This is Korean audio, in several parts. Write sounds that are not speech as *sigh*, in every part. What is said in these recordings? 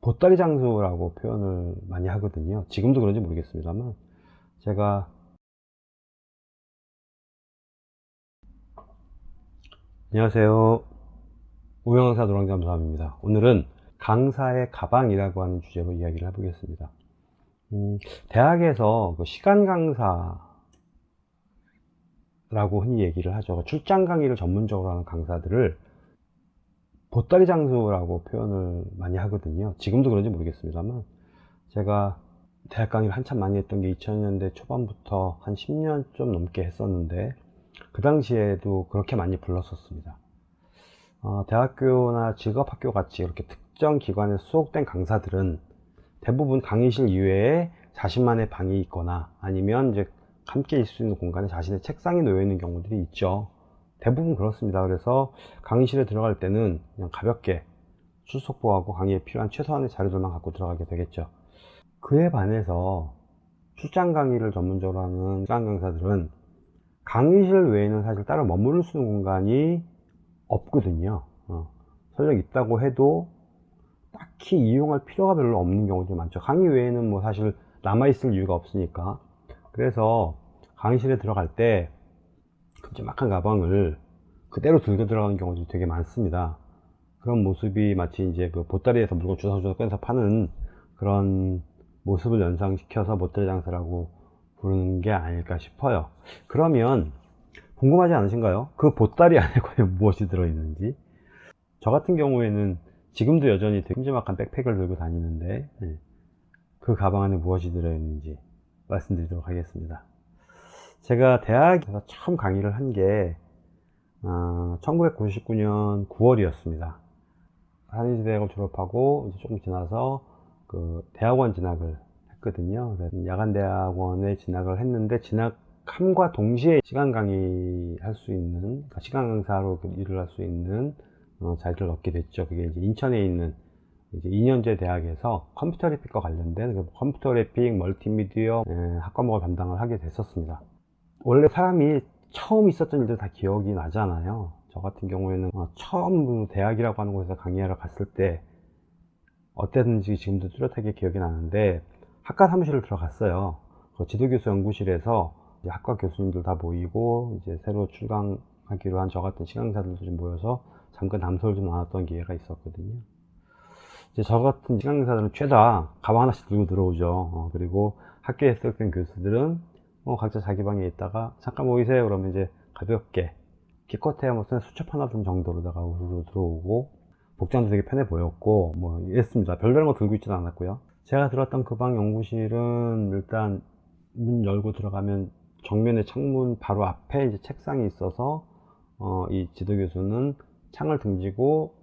보따리 장수라고 표현을 많이 하거든요. 지금도 그런지 모르겠습니다만 제가 안녕하세요. 우영강사 노랑잠수함입니다. 오늘은 강사의 가방이라고 하는 주제로 이야기를 해보겠습니다. 음, 대학에서 그 시간 강사라고 흔히 얘기를 하죠. 그 출장 강의를 전문적으로 하는 강사들을 보따리 장수라고 표현을 많이 하거든요. 지금도 그런지 모르겠습니다만 제가 대학 강의를 한참 많이 했던 게 2000년대 초반부터 한 10년 좀 넘게 했었는데 그 당시에도 그렇게 많이 불렀었습니다. 어, 대학교나 직업학교 같이 이렇게 특정 기관에 소속된 강사들은 대부분 강의실 이외에 자신만의 방이 있거나 아니면 이제 함께 있을 수 있는 공간에 자신의 책상이 놓여 있는 경우들이 있죠. 대부분 그렇습니다. 그래서 강의실에 들어갈 때는 그냥 가볍게 출석부하고 강의에 필요한 최소한의 자료들만 갖고 들어가게 되겠죠. 그에 반해서 출장 강의를 전문적으로 하는 시간 강사들은 강의실 외에는 사실 따로 머무를 수 있는 공간이 없거든요. 어. 설령 있다고 해도 딱히 이용할 필요가 별로 없는 경우도 많죠. 강의 외에는 뭐 사실 남아있을 이유가 없으니까. 그래서 강의실에 들어갈 때 큼지막한 가방을 그대로 들고 들어가는 경우도 되게 많습니다. 그런 모습이 마치 이제 그 보따리에서 물건 주워주워 꺼내서 파는 그런 모습을 연상시켜서 보따리 장사라고 부르는 게 아닐까 싶어요. 그러면 궁금하지 않으신가요? 그 보따리 안에 *laughs* 과연 무엇이 들어있는지. 저 같은 경우에는 지금도 여전히 큼지막한 백팩을 들고 다니는데 네. 그 가방 안에 무엇이 들어있는지 말씀드리도록 하겠습니다. 제가 대학에서 처음 강의를 한게 어, 1999년 9월이었습니다. 한인대학을 졸업하고 이제 조금 지나서 그 대학원 진학을 했거든요. 야간대학원에 진학을 했는데 진학함과 동시에 시간 강의 할 수 있는 그러니까 시간 강사로 그 일을 할 수 있는 어, 자리를 얻게 됐죠. 그게 이제 인천에 있는 이제 2년제 대학에서 컴퓨터 그래픽과 관련된 그 컴퓨터 그래픽 멀티미디어 에, 학과목을 담당을 하게 됐었습니다. 원래 사람이 처음 있었던 일들 다 기억이 나잖아요. 저 같은 경우에는 어, 처음 대학이라고 하는 곳에서 강의하러 갔을 때 어땠는지 지금도 뚜렷하게 기억이 나는데 학과 사무실을 들어갔어요. 그 지도교수 연구실에서 학과 교수님들 다 모이고 이제 새로 출강하기로 한 저 같은 시강사들도 좀 모여서 잠깐 담소를 좀 나눴던 기회가 있었거든요. 이제 저 같은 시강사들은 최다 가방 하나씩 들고 들어오죠. 어, 그리고 학교에 습격된 교수들은 뭐 각자 자기 방에 있다가 잠깐 모이세요. 그러면 이제 가볍게 기껏해야 무슨 수첩 하나 든 정도로다가 우르르 들어오고 복장도 되게 편해 보였고 뭐 이랬습니다. 별다른 거 들고 있지는 않았고요. 제가 들었던 그 방 연구실은 일단 문 열고 들어가면 정면에 창문 바로 앞에 이제 책상이 있어서 어, 이 지도 교수는 창을 등지고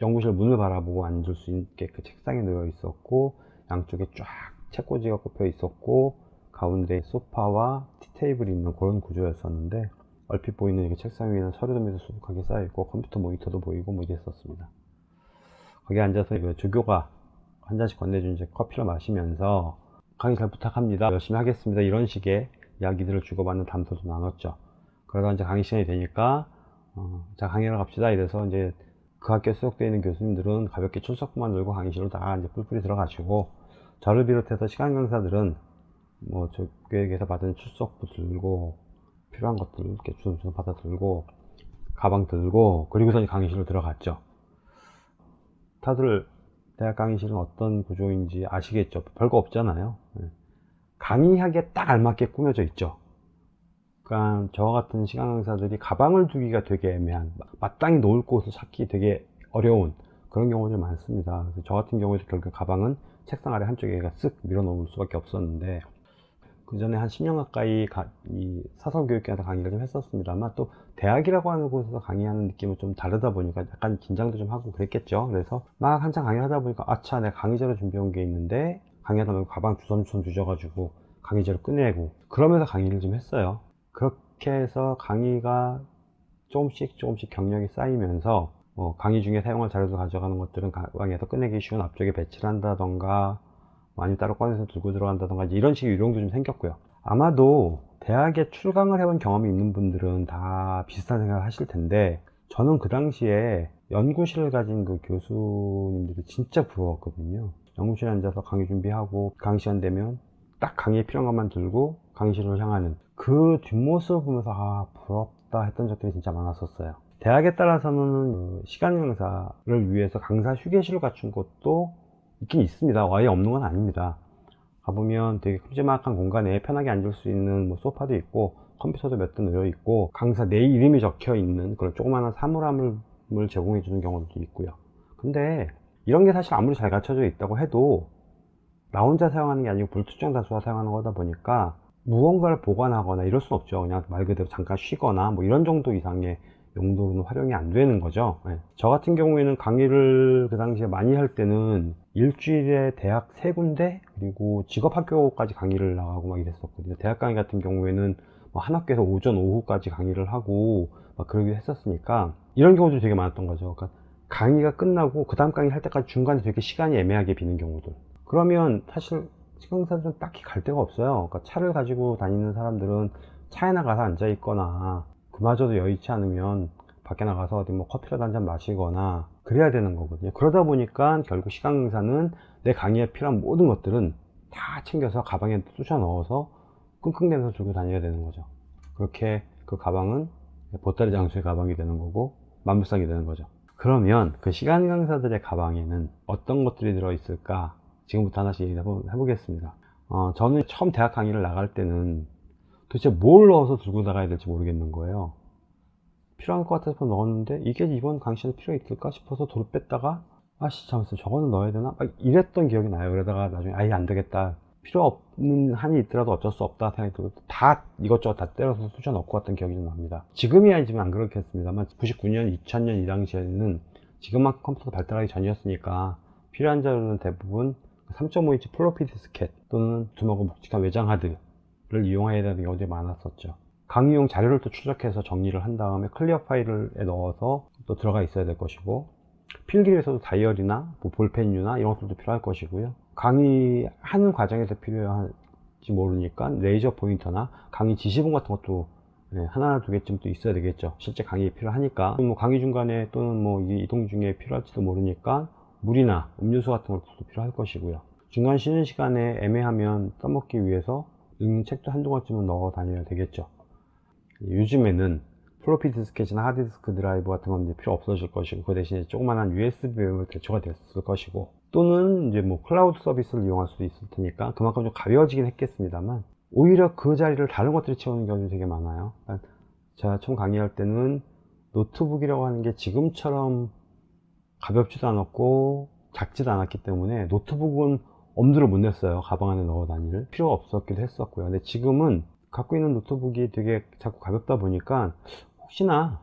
연구실 문을 바라보고 앉을 수 있게 그 책상에 놓여 있었고 양쪽에 쫙 책꽂이가 꼽혀 있었고 가운데 소파와 티테이블이 있는 그런 구조였었는데 얼핏 보이는 이게 책상 위에는 밑에 수북하게 쌓여있고 컴퓨터 모니터도 보이고 뭐 이랬었습니다. 거기 앉아서 그 조교가 한 잔씩 건네준 이제 커피를 마시면서 강의 잘 부탁합니다. 열심히 하겠습니다. 이런 식의 이야기들을 주고받는 담소도 나눴죠. 그러다 이제 강의 시간이 되니까 어, 자 강의를 갑시다 이래서 이제 그 학교에 수속되어 있는 교수님들은 가볍게 출석부만 들고 강의실로 다 이제 뿔뿔이 들어가시고 저를 비롯해서 시간 강사들은 뭐 저교육에서 받은 출석부 들고 필요한 것들 이렇게 주섬주섬 받아 들고 가방 들고 그리고서 강의실로 들어갔죠. 다들 대학 강의실은 어떤 구조인지 아시겠죠? 별거 없잖아요. 예. 강의하기에 딱 알맞게 꾸며져 있죠. 그러니까 저와 같은 시간 강사들이 가방을 두기가 되게 애매한 마땅히 놓을 곳을 찾기 되게 어려운 그런 경우들이 많습니다. 저 같은 경우에도 결국 가방은 책상 아래 한쪽에 쓱 밀어 놓을 수밖에 없었는데 그 전에 한 10년 가까이 가, 이 사설교육계에서 강의를 좀 했었습니다만 또 대학이라고 하는 곳에서 강의하는 느낌은 좀 다르다 보니까 약간 긴장도 좀 하고 그랬겠죠. 그래서 막 한창 강의를 하다 보니까 아차 내가 강의자료 준비해 온게 있는데 강의하다 보면 가방 주섬주섬 주셔가지고 강의자료 끝내고 그러면서 강의를 좀 했어요. 그렇게 해서 강의가 조금씩 조금씩 경력이 쌓이면서 뭐 강의 중에 사용할 자료도 가져가는 것들은 가방에서 끝내기 쉬운 앞쪽에 배치를 한다던가 많이 따로 꺼내서 들고 들어간다던가 이런 식의 유령도 좀 생겼고요 아마도 대학에 출강을 해본 경험이 있는 분들은 다 비슷한 생각을 하실 텐데 저는 그 당시에 연구실을 가진 그 교수님들이 진짜 부러웠거든요. 연구실에 앉아서 강의 준비하고 강의 시간 되면 딱 강의에 필요한 것만 들고 강의실로 향하는 그 뒷모습을 보면서 아 부럽다 했던 적들이 진짜 많았었어요. 대학에 따라서는 그 시간 강사를 위해서 강사 휴게실을 갖춘 곳도 있긴 있습니다. 아예 없는 건 아닙니다. 가보면 되게 큼지막한 공간에 편하게 앉을 수 있는 뭐 소파도 있고 컴퓨터도 몇 대 놓여 있고 강사 내 이름이 적혀 있는 그런 조그마한 사물함을 제공해 주는 경우도 있고요. 근데 이런 게 사실 아무리 잘 갖춰져 있다고 해도 나 혼자 사용하는 게 아니고 불특정 다수가 사용하는 거다 보니까 무언가를 보관하거나 이럴 순 없죠. 그냥 말 그대로 잠깐 쉬거나 뭐 이런 정도 이상의 용도로는 활용이 안 되는 거죠. 네. 저 같은 경우에는 강의를 그 당시에 많이 할 때는 일주일에 대학 세 군데 그리고 직업학교까지 강의를 나가고 막 이랬었거든요. 대학 강의 같은 경우에는 뭐 한 학교에서 오전 오후까지 강의를 하고 막 그러기도 했었으니까 이런 경우도 되게 많았던 거죠. 그러니까 강의가 끝나고 그 다음 강의 할 때까지 중간에 되게 시간이 애매하게 비는 경우들. 그러면 사실 시간사들은 딱히 갈 데가 없어요. 그러니까 차를 가지고 다니는 사람들은 차에 나가서 앉아 있거나 그마저도 여의치 않으면 밖에 나가서 어디 뭐 커피라도 한 잔 마시거나 그래야 되는 거거든요. 그러다 보니까 결국 시간 강사는 내 강의에 필요한 모든 것들은 다 챙겨서 가방에 쑤셔 넣어서 끙끙대면서 들고 다녀야 되는 거죠. 그렇게 그 가방은 보따리 장수의 가방이 되는 거고 만물상이 되는 거죠. 그러면 그 시간 강사들의 가방에는 어떤 것들이 들어있을까? 지금부터 하나씩 해보겠습니다. 어, 저는 처음 대학 강의를 나갈 때는 도대체 뭘 넣어서 들고 나가야 될지 모르겠는 거예요. 필요한 것 같아서 넣었는데 이게 이번 강의시에 필요 있을까 싶어서 도로 뺐다가 아씨 잠깐만 저거는 넣어야 되나? 막 이랬던 기억이 나요. 그러다가 나중에 아예 안 되겠다. 필요 없는 한이 있더라도 어쩔 수 없다 생각이 들고 다 이것저것 다 때려서 쑤셔 넣고 왔던 기억이 좀 납니다. 지금이 아니지만 안 그렇겠습니다만 99년, 2000년 이 당시에는 지금만큼 컴퓨터가 발달하기 전이었으니까 필요한 자료는 대부분 3.5인치 플로피 디스켓 또는 두껍고 묵직한 외장 하드 를 이용해야 되는 경우들이 많았었죠. 강의용 자료를 또 추적해서 정리를 한 다음에 클리어 파일에 넣어서 또 들어가 있어야 될 것이고 필기에서도 다이어리나 뭐 볼펜류나 이런 것들도 필요할 것이고요. 강의하는 과정에서 필요할지 모르니까 레이저 포인터나 강의 지시봉 같은 것도 네, 하나 두 개쯤 또 있어야 되겠죠. 실제 강의에 필요하니까. 뭐 강의 중간에 또는 뭐 이동 중에 필요할지도 모르니까 물이나 음료수 같은 것도 필요할 것이고요. 중간 쉬는 시간에 애매하면 써먹기 위해서 읽는 책도 한두 권쯤은 넣어 다녀야 되겠죠. 요즘에는 플로피 디스켓이나 하드디스크 드라이브 같은 건 이제 필요 없어질 것이고 그 대신에 조그만한 USB 메모리 대처가 됐을 것이고 또는 이제 뭐 클라우드 서비스를 이용할 수도 있을 테니까 그만큼 좀 가벼워지긴 했겠습니다만 오히려 그 자리를 다른 것들이 채우는 경우도 되게 많아요. 제가 처음 강의할 때는 노트북이라고 하는 게 지금처럼 가볍지도 않았고 작지도 않았기 때문에 노트북은 엄두를 못 냈어요 가방 안에 넣어 다니기를. 필요가 없었기도 했었고요. 근데 지금은 갖고 있는 노트북이 되게 자꾸 가볍다 보니까 혹시나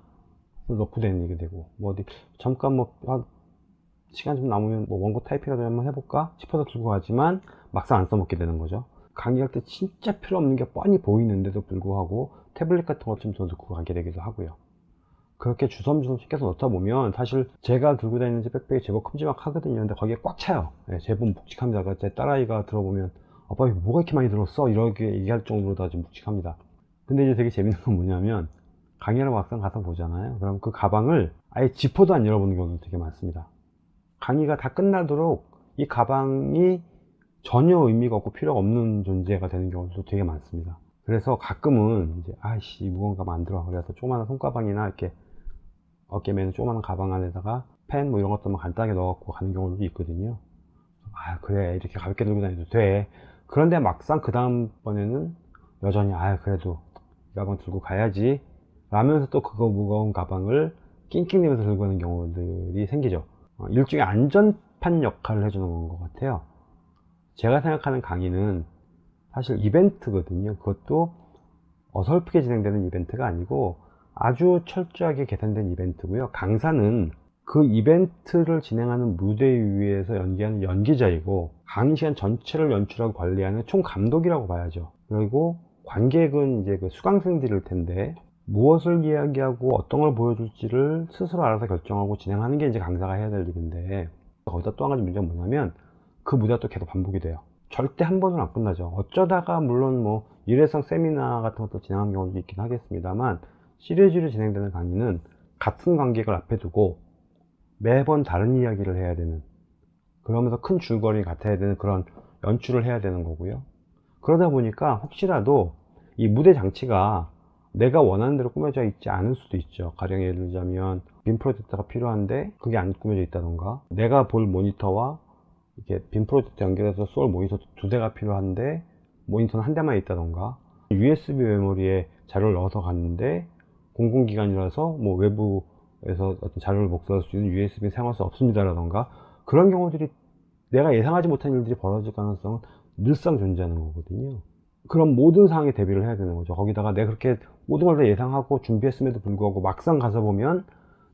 넣고 다니게 되고 뭐 어디 잠깐 뭐 시간 좀 남으면 뭐 원고 타이핑이라도 한번 해볼까 싶어서 들고 가지만 막상 안 써먹게 되는 거죠. 강의할 때 진짜 필요 없는 게 뻔히 보이는데도 불구하고 태블릿 같은 것 좀 더 넣고 가게 되기도 하고요 그렇게 주섬주섬 시켜서 넣다 보면 사실 제가 들고 다니는 백팩이 제법 큼지막하거든요. 근데 거기에 꽉 차요. 네, 제법 묵직합니다 제 딸아이가 들어보면 아빠 뭐가 이렇게 많이 들었어? 이렇게 얘기할 정도로 다 묵직합니다. 근데 이제 되게 재밌는 건 뭐냐면 강의를 막상 가서 보잖아요. 그럼 그 가방을 아예 지퍼도 안 열어보는 경우도 되게 많습니다. 강의가 다 끝나도록 이 가방이 전혀 의미가 없고 필요가 없는 존재가 되는 경우도 되게 많습니다. 그래서 가끔은 이제 아이씨 무거운 가방 안 들어. 그래서 조그마한 손가방이나 이렇게 어깨매는 조그마한 가방 안에다가 펜 뭐 이런 것들만 간단하게 넣어갖고 가는 경우도 있거든요. 아 그래. 이렇게 가볍게 들고 다녀도 돼. 그런데 막상 그 다음번에는 여전히 아 그래도 이 가방 들고 가야지 라면서 또 그거 무거운 가방을 낑낑대면서 들고 가는 경우들이 생기죠. 어, 일종의 안전판 역할을 해주는 것 같아요. 제가 생각하는 강의는 사실 이벤트거든요. 그것도 어설프게 진행되는 이벤트가 아니고 아주 철저하게 계산된 이벤트고요. 강사는 그 이벤트를 진행하는 무대 위에서 연기하는 연기자이고 강의 시간 전체를 연출하고 관리하는 총 감독이라고 봐야죠. 그리고 관객은 이제 그 수강생들일 텐데 무엇을 이야기하고 어떤 걸 보여줄지를 스스로 알아서 결정하고 진행하는 게 이제 강사가 해야 될 일인데 거기다 또 한 가지 문제가 뭐냐면 그 무대가 또 계속 반복이 돼요. 절대 한 번은 안 끝나죠. 어쩌다가 물론 뭐 일회성 세미나 같은 것도 진행하는 경우도 있긴 하겠습니다만 시리즈로 진행되는 강의는 같은 관객을 앞에 두고 매번 다른 이야기를 해야 되는 그러면서 큰 줄거리 같아야 되는 그런 연출을 해야 되는 거고요. 그러다 보니까 혹시라도 이 무대 장치가 내가 원하는 대로 꾸며져 있지 않을 수도 있죠. 가령 예를 들자면 빔 프로젝터가 필요한데 그게 안 꾸며져 있다던가 내가 볼 모니터와 이게 빔 프로젝터 연결해서 쏠 모니터 두 대가 필요한데 모니터는 한 대만 있다던가 USB 메모리에 자료를 넣어서 갔는데 공공기관이라서 뭐 외부에서 어떤 자료를 복사할 수 있는 USB 사용할 수 없습니다라던가 그런 경우들이 내가 예상하지 못한 일들이 벌어질 가능성은 늘상 존재하는 거거든요. 그럼 모든 상황에 대비를 해야 되는 거죠. 거기다가 내가 그렇게 모든 걸 다 예상하고 준비했음에도 불구하고 막상 가서 보면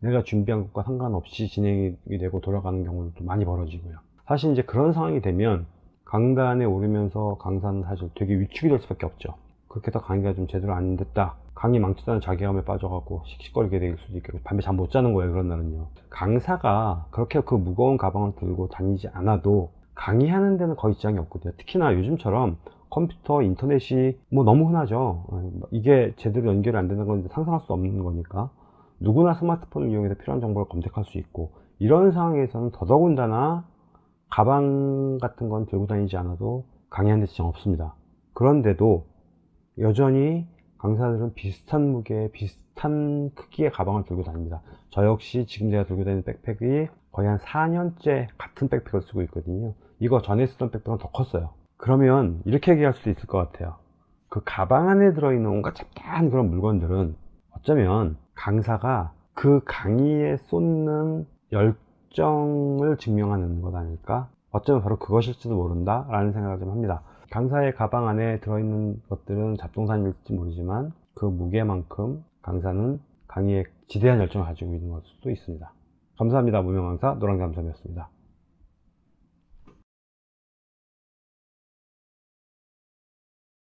내가 준비한 것과 상관없이 진행이 되고 돌아가는 경우도 많이 벌어지고요. 사실 이제 그런 상황이 되면 강단에 오르면서 강사는 사실 되게 위축이 될 수밖에 없죠. 그렇게 해서 강의가 좀 제대로 안 됐다. 강의 망치다는 자괴감에 빠져갖고 씩씩거리게 될 수도 있고 밤에 잠 못 자는 거예요. 그런 날은요. 강사가 그렇게 그 무거운 가방을 들고 다니지 않아도 강의하는 데는 거의 지장이 없거든요. 특히나 요즘처럼 컴퓨터, 인터넷이 뭐 너무 흔하죠. 이게 제대로 연결이 안 되는 건 상상할 수 없는 거니까 누구나 스마트폰을 이용해서 필요한 정보를 검색할 수 있고 이런 상황에서는 더더군다나 가방 같은 건 들고 다니지 않아도 강의하는 데 지장 없습니다. 그런데도 여전히 강사들은 비슷한 무게, 비슷한 크기의 가방을 들고 다닙니다. 저 역시 지금 제가 들고 다니는 백팩이 거의 한 4년째 같은 백팩을 쓰고 있거든요. 이거 전에 쓰던 백팩은 더 컸어요. 그러면 이렇게 얘기할 수도 있을 것 같아요. 그 가방 안에 들어있는 온갖 잡다한 그런 물건들은 어쩌면 강사가 그 강의에 쏟는 열정을 증명하는 것 아닐까? 어쩌면 바로 그것일지도 모른다 라는 생각을 좀 합니다. 강사의 가방 안에 들어있는 것들은 잡동사니일지 모르지만 그 무게만큼 강사는 강의에 지대한 열정을 가지고 있는 걸 수도 있습니다. 감사합니다. 무명강사 노랑잠섬이었습니다.